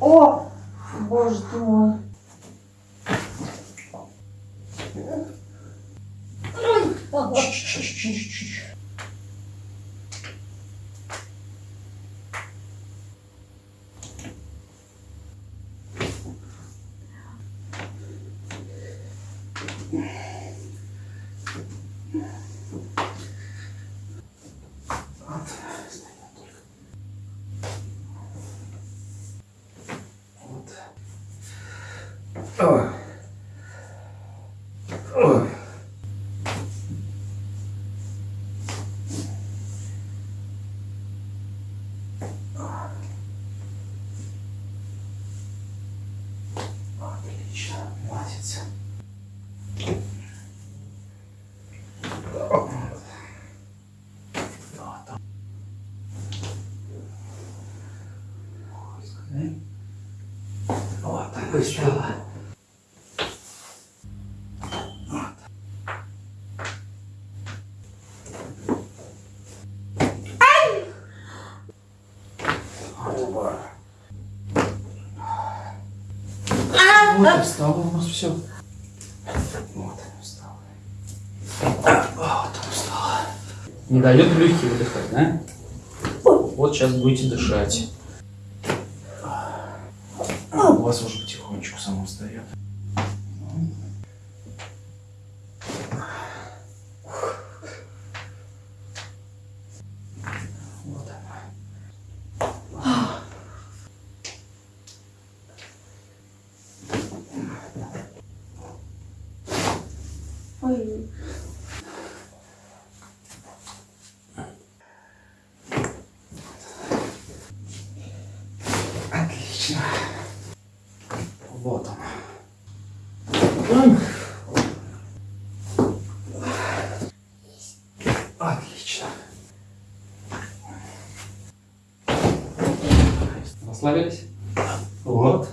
О, боже ты мой. Yeah. Ой. Ой. Отлично. Пускай. Вот так и стало. Вот и встало у нас все. Вот встало. Вот встало. Не дает легкие выдыхать, да? Вот сейчас будете дышать. У вас уже потихонечку само встает. Отлично. Вот он. Отлично. Расслабились? Вот.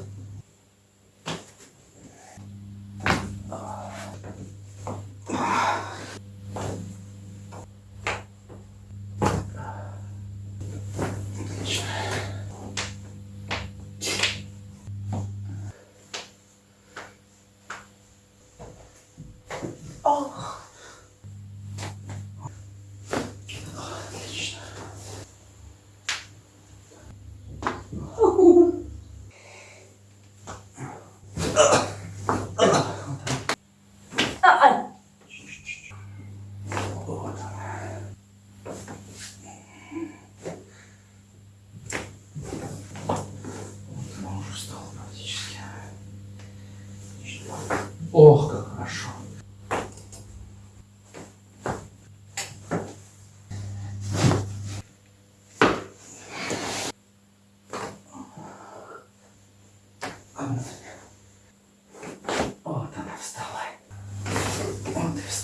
Отлично.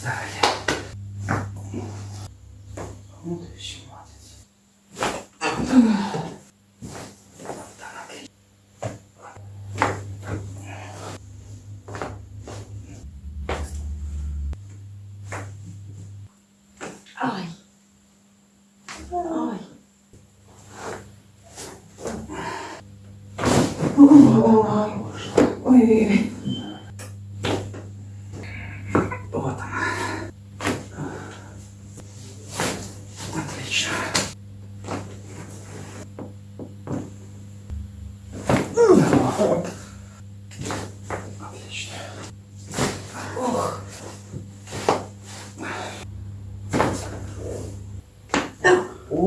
Вот и встали. Вот и все, молодец.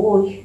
Ой.